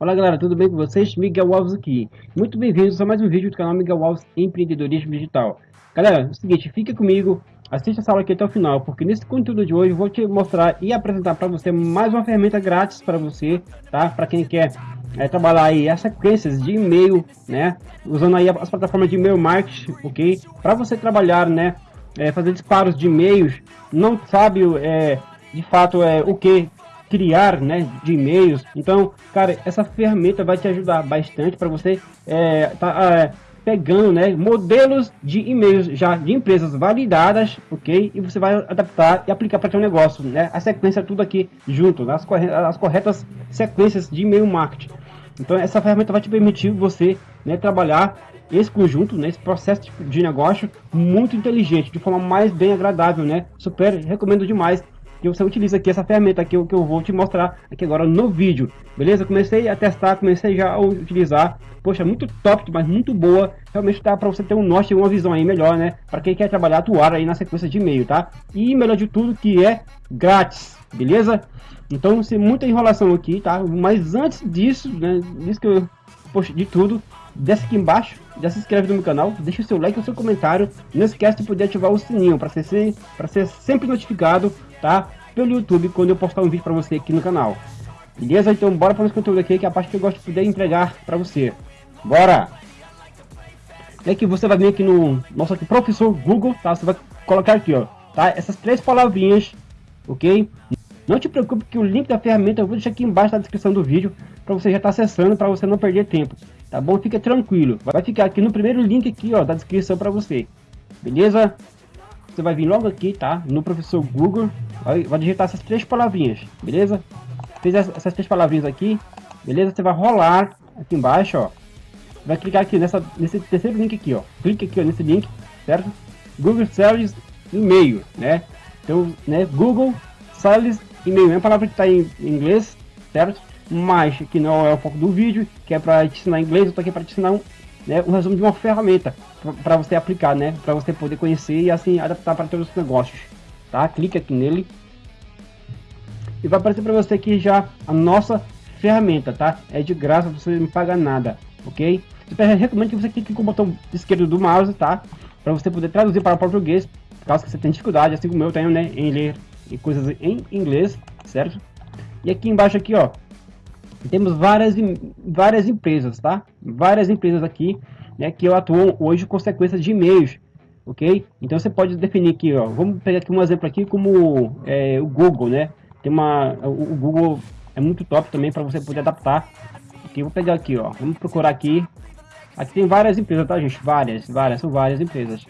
Olá galera, tudo bem com vocês? Miguel Alves aqui. Muito bem-vindos a mais um vídeo do canal Miguel Alves Empreendedorismo Digital. Galera, é o seguinte, fica comigo, assista essa aula aqui até o final, porque nesse conteúdo de hoje eu vou te mostrar e apresentar para você mais uma ferramenta grátis para você, tá? Para quem quer é, trabalhar aí as sequências de e-mail, né? Usando aí as plataformas de e-mail marketing, ok? Para você trabalhar, né? É, fazer disparos de e-mails, não sabe é, de fato é, o que criar né, de e-mails. Então, cara, essa ferramenta vai te ajudar bastante para você é, tá, é, pegando né, modelos de e-mails já de empresas validadas, ok? E você vai adaptar e aplicar para seu negócio, né? A sequência tudo aqui junto, as, corretas, as corretas sequências de e-mail marketing. Então, essa ferramenta vai te permitir você né, trabalhar esse conjunto, né, esse processo de negócio muito inteligente, de forma mais bem agradável, né? Super recomendo demais que você utilize aqui essa ferramenta aqui que eu vou te mostrar aqui agora no vídeo, beleza? Comecei a testar, comecei já a utilizar, poxa, muito top, mas muito boa, realmente dá para você ter um norte, uma visão aí melhor, né? Para quem quer trabalhar, atuar aí na sequência de e-mail, tá? E melhor de tudo que é grátis, beleza? Então, sem muita enrolação aqui, tá? Mas antes disso, né, disso que eu, poxa, de tudo, desce aqui embaixo, já se inscreve no meu canal, deixa o seu like e o seu comentário. Não esquece de poder ativar o sininho para ser, para ser sempre notificado, tá? Pelo YouTube quando eu postar um vídeo para você aqui no canal. Beleza? Então bora para o conteúdo aqui, que é a parte que eu gosto de poder entregar para você. Bora! É que você vai vir aqui no nosso aqui, professor Google, tá? Você vai colocar aqui, ó, tá? Essas três palavrinhas, ok? Não te preocupe que o link da ferramenta eu vou deixar aqui embaixo na descrição do vídeo para você já estar tá acessando para você não perder tempo tá bom? Fica tranquilo. Vai ficar aqui no primeiro link aqui, ó, da descrição para você. Beleza? Você vai vir logo aqui, tá? No professor Google, vai, vai digitar essas três palavrinhas, beleza? Fez essas três palavrinhas aqui, beleza? Você vai rolar aqui embaixo, ó. Vai clicar aqui nessa, nesse terceiro link aqui, ó. Clique aqui ó, nesse link, certo? Google Sales e-mail, né? Então, né? Google Sales e-mail é uma palavra que está em inglês, certo? mas que não é o foco do vídeo, que é para te ensinar inglês, eu tô aqui para te ensinar um, né, um resumo de uma ferramenta para você aplicar, né, para você poder conhecer e assim adaptar para todos os negócios, tá? Clique aqui nele e vai aparecer para você aqui já a nossa ferramenta, tá? É de graça, você não paga nada, ok? Eu recomendo que você clique com o botão esquerdo do mouse, tá? Para você poder traduzir para o português, caso você tenha dificuldade, assim como eu tenho, né, em ler coisas em inglês, certo? E aqui embaixo aqui, ó, temos várias, várias empresas, tá? Várias empresas aqui, né, que atuam hoje com sequências de e-mails, ok? Então você pode definir aqui, ó, vamos pegar aqui um exemplo aqui como é, o Google, né? Tem uma, o, Google é muito top também para você poder adaptar. Aqui, vou pegar aqui, ó, vamos procurar aqui. Aqui tem várias empresas, tá, gente? Várias, várias, são várias empresas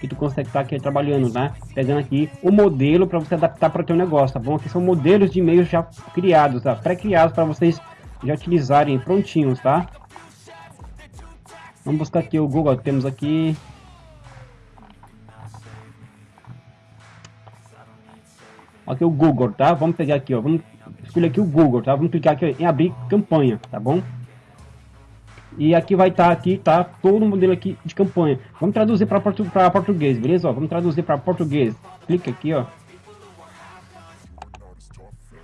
que tu consegue estar tá aqui trabalhando, né? Pegando aqui o modelo para você adaptar para o teu negócio, tá bom? Aqui são modelos de e-mails já criados, tá? Pré-criados para vocês já utilizarem prontinhos, tá? Vamos buscar aqui o Google, temos aqui... Aqui o Google, tá? Vamos pegar aqui, ó, vamos escolher aqui o Google, tá? Vamos clicar aqui em abrir campanha, tá bom? E aqui vai estar tá, aqui, tá? Todo o modelo aqui de campanha. Vamos traduzir para portu português, beleza? Ó, vamos traduzir para português. Clica aqui, ó.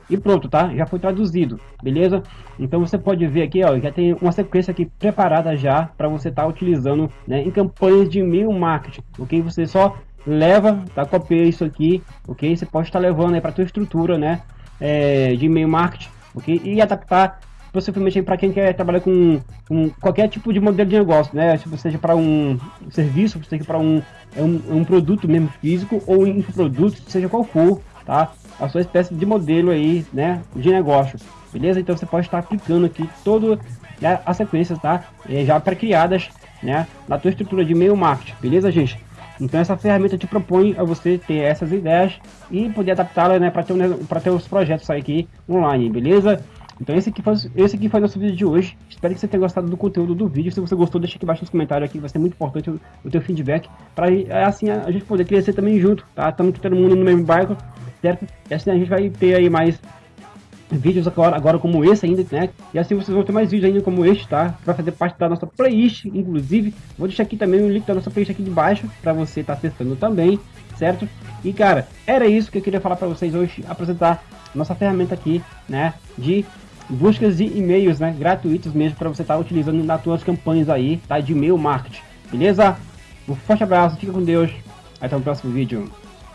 E pronto, tá? Já foi traduzido, beleza? Então você pode ver aqui, ó, já tem uma sequência aqui preparada já para você estar tá utilizando, né, em campanhas de e-mail marketing, ok? Você só leva, tá? Copia isso aqui, ok? Você pode estar tá levando aí para tua estrutura, né, é, de e-mail marketing, ok? E adaptar possivelmente para quem quer trabalhar com, com, qualquer tipo de modelo de negócio, né? Seja para um serviço, seja para um, é um, um produto mesmo físico ou infoproduto, seja qual for, tá? A sua espécie de modelo aí, né? De negócio, beleza? Então você pode estar aplicando aqui todo né, as sequências, tá? É, já pré-criadas, né? Na tua estrutura de e-mail marketing, beleza, gente? Então essa ferramenta te propõe a você ter essas ideias e poder adaptá-las né, para ter, ter os projetos aqui online, beleza? Então esse aqui, foi, esse aqui foi nosso vídeo de hoje. Espero que você tenha gostado do conteúdo do vídeo. Se você gostou, deixa aqui embaixo nos comentários aqui, vai ser muito importante o, o teu feedback. Para é, assim a, gente poder crescer também junto, tá? Estamos todo mundo no mesmo barco, certo? E assim a gente vai ter aí mais vídeos agora, agora como esse ainda, né? E assim vocês vão ter mais vídeos ainda como este, tá? Vai fazer parte da nossa playlist, inclusive. Vou deixar aqui também o link da nossa playlist aqui de baixo, para você estar tá acessando também, certo? E cara, era isso que eu queria falar para vocês hoje, apresentar nossa ferramenta aqui, né, de buscas de e-mails, né, gratuitos mesmo para você estar tá utilizando nas suas campanhas aí, tá, de e-mail marketing, beleza? Um forte abraço, fica com Deus, até o próximo vídeo.